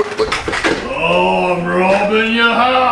Oh, I'm robbing your house.